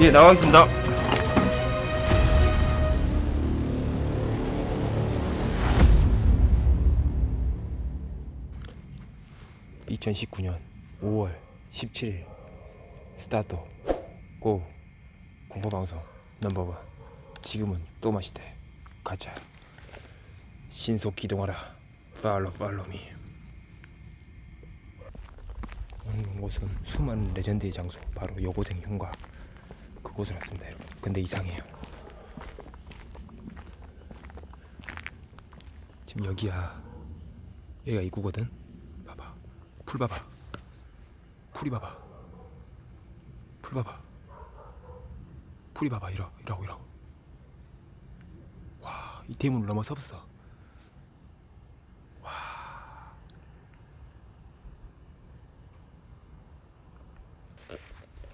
예, 나가겠습니다. (2019년 5월 17일) 스타트 고 공포방송 넘버원 지금은 또 마시대 가자. 신속 기동하라. 팔로 팔로미. 오는 곳은 수많은 레전드의 장소 바로 여고생 흉가. 그곳을 왔습니다 여러분. 근데 이상해요. 지금 여기야. 여기가 입구거든? 봐봐. 풀 봐봐. 풀이 봐봐. 풀 봐봐 풀이 봐봐 이러 이러고 이러고. 와이 대문을 넘어서 없어.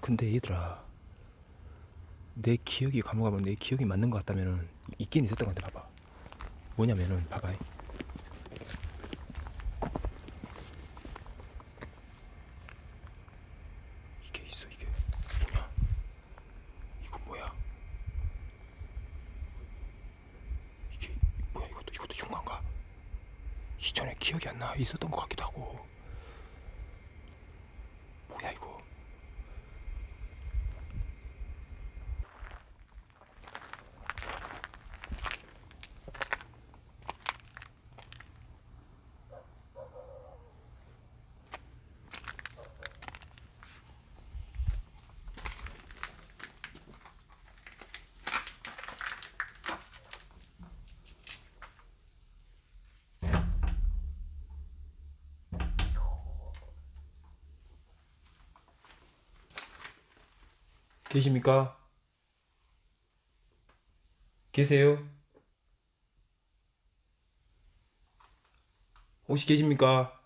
근데 얘들아 내 기억이 감옥하면 내 기억이 맞는 것 같다면은 있긴 있었던 것 같아 봐봐. 뭐냐면은 봐봐 이게 있어 이게 뭐냐 이거 뭐야 이게 뭐야 이것도 이것도 흉가인가 이전에 기억이 안 나. 있었던 것 같기도 하고 뭐야 이거 계십니까? 계세요? 혹시 계십니까?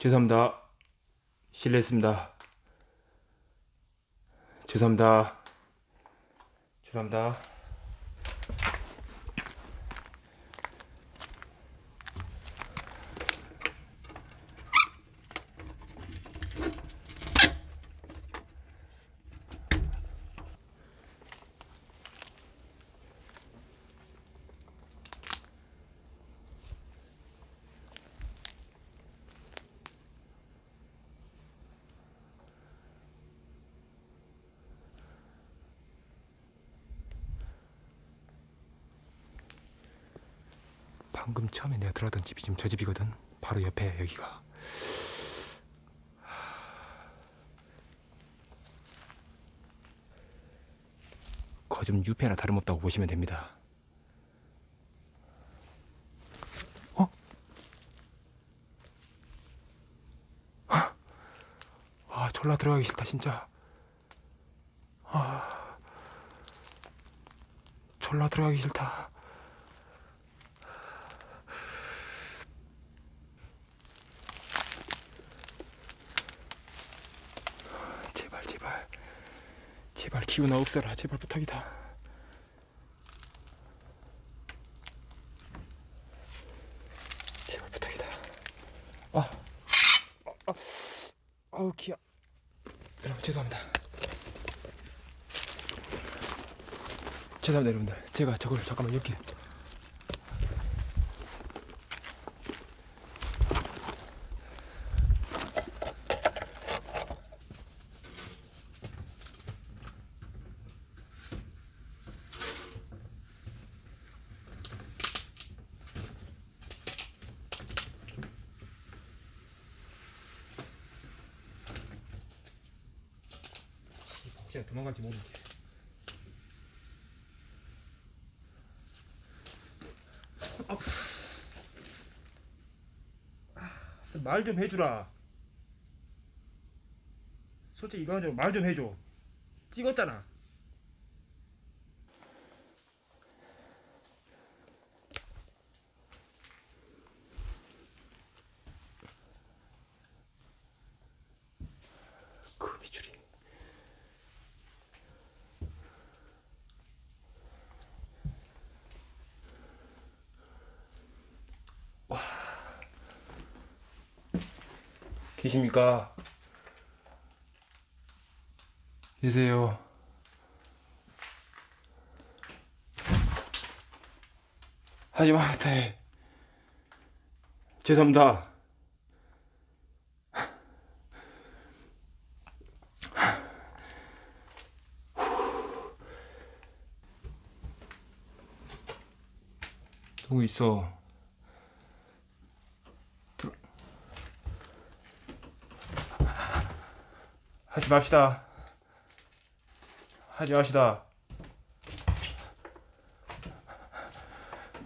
죄송합니다. 실례했습니다. 죄송합니다. 죄송합니다. 방금 처음에 내가 들어왔던 집이 지금 저 집이거든. 바로 옆에 여기가. 거짓 유폐나 다름없다고 보시면 됩니다. 어? 아, 아 졸라 들어가기 싫다 진짜. 아, 졸라 들어가기 싫다. 제발 기운아 없어라. 제발 부탁이다. 제발 부탁이다. 아, 아, 아 아 우 기야. 여러분 죄송합니다. 죄송합니다 여러분들. 제가 저걸 잠깐만 이렇게. 혹시나 도망갈지 모르지. 말 좀 해주라. 솔직히 이거 가지고 말좀 해줘. 찍었잖아. 계십니까? 계세요. 하지 마, 돼. 죄송합니다. 누구 있어? 하지 맙시다. 하지 맙시다.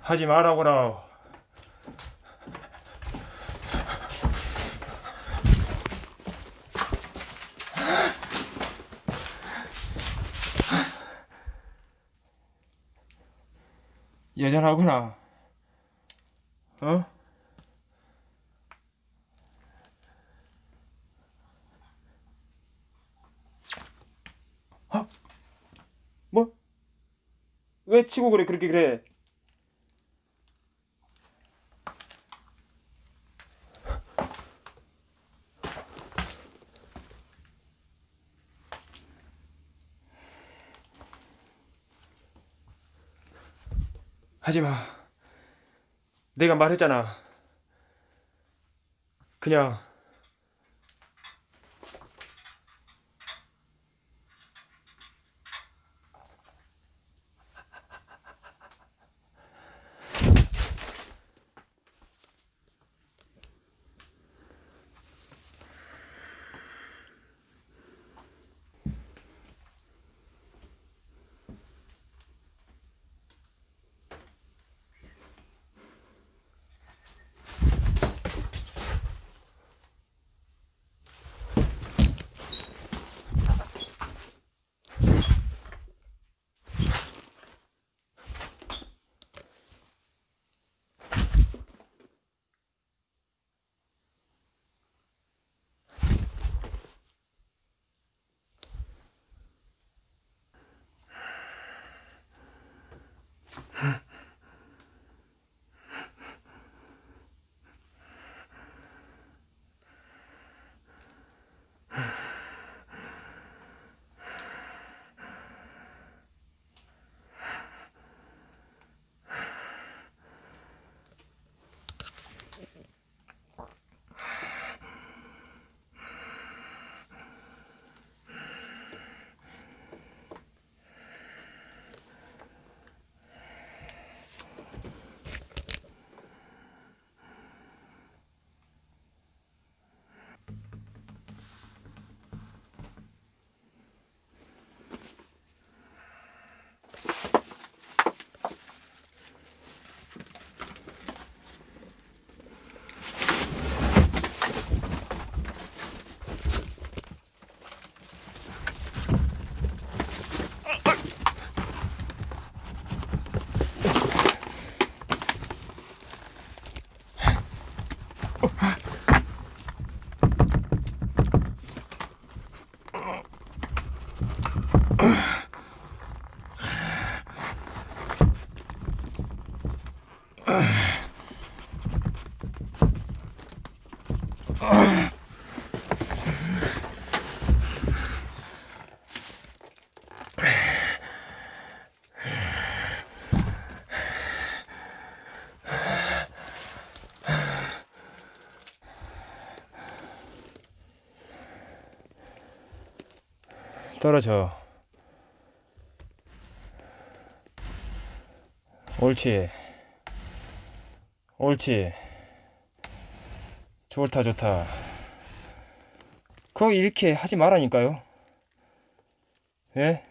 하지 말라고라. 여전하구나. 어? 뭐? 왜 치고 그래 그렇게 그래? 하지마. 내가 말했잖아. 그냥 떨어져. 옳지. 옳지. 좋다 좋다. 그거 이렇게 하지 말라니까요. 예?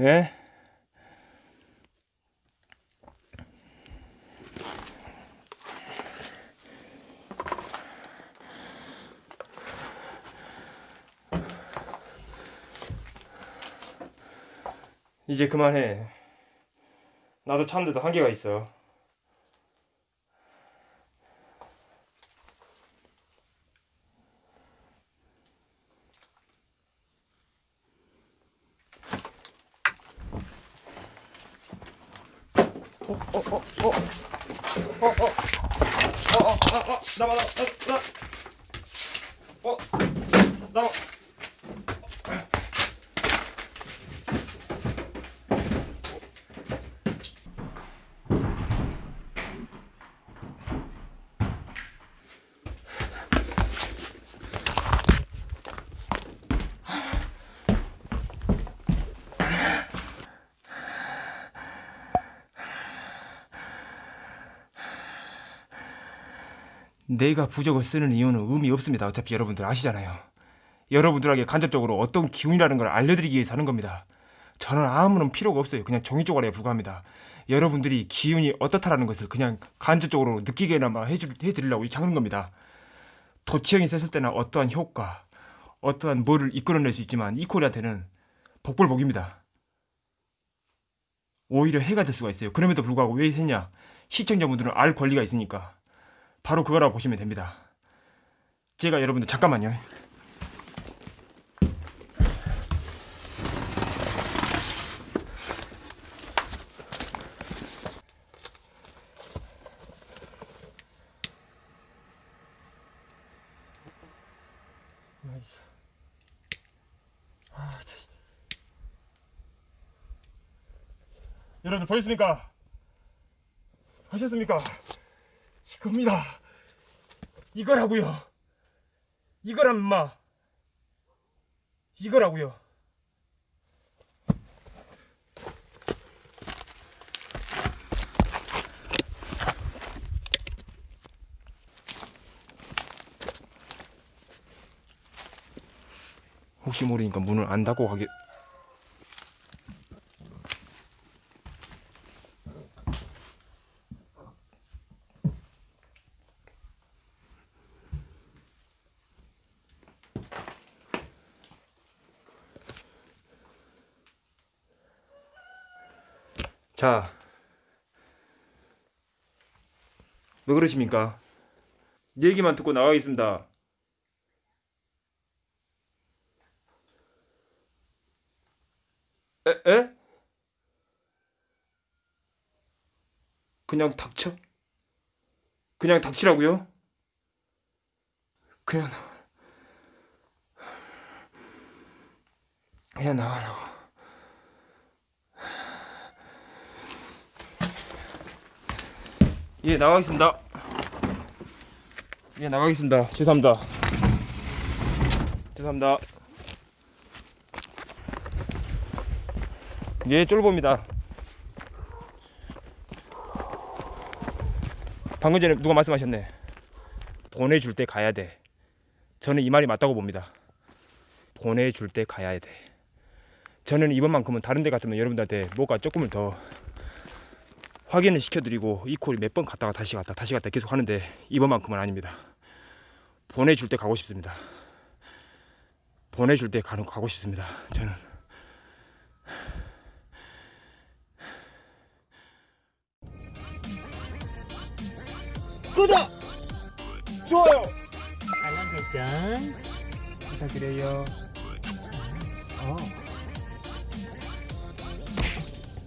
예? 이제 그만해. 나도 참는데도 한계가 있어. 어, 어, 어, 어, 어, 어, 어, 어, 어, 어, 나와, 나와, 나, 어, 나 내가 부적을 쓰는 이유는 의미 없습니다. 어차피 여러분들 아시잖아요. 여러분들에게 간접적으로 어떤 기운이라는 걸 알려드리기 위해서 하는 겁니다. 저는 아무런 필요가 없어요. 그냥 종이 쪼가리에 불과합니다. 여러분들이 기운이 어떻다라는 것을 그냥 간접적으로 느끼게나마 해주, 해드리려고 이렇게 하는 겁니다. 도치형이 썼을 때는 어떠한 효과, 어떠한 뭐를 이끌어낼 수 있지만 이 콜한테는 복불복입니다. 오히려 해가 될 수가 있어요. 그럼에도 불구하고 왜 했냐? 시청자분들은 알 권리가 있으니까. 바로 그거라고 보시면 됩니다. 제가 여러분들 잠깐만요. 여러분들 보셨습니까? 하셨습니까? 이겁니다. 이거라고요. 이거란 마. 이거라고요. 혹시 모르니까 문을 안 닫고 가게. 자, 왜 그러십니까? 얘기만 듣고 나가겠습니다. 에? 에? 그냥 닥쳐? 그냥 닥치라고요? 그냥 그냥 나가라고. 예, 나가겠습니다. 예, 나가겠습니다. 죄송합니다. 죄송합니다. 예, 쫄보입니다. 방금 전에 누가 말씀하셨네. 보내줄 때 가야 돼. 저는 이 말이 맞다고 봅니다. 보내줄 때 가야 돼. 저는 이번만큼은 다른 데 같으면 여러분들한테 뭐가 조금을 더 확인을 시켜드리고 이 콜이 몇 번 갔다가 다시 갔다 다시 갔다 계속 하는데 이번만큼은 아닙니다. 보내줄 때 가고 싶습니다. 보내줄 때 가는 가고 싶습니다. 저는 구독! 좋아요! 알람 설정 부탁드려요. 어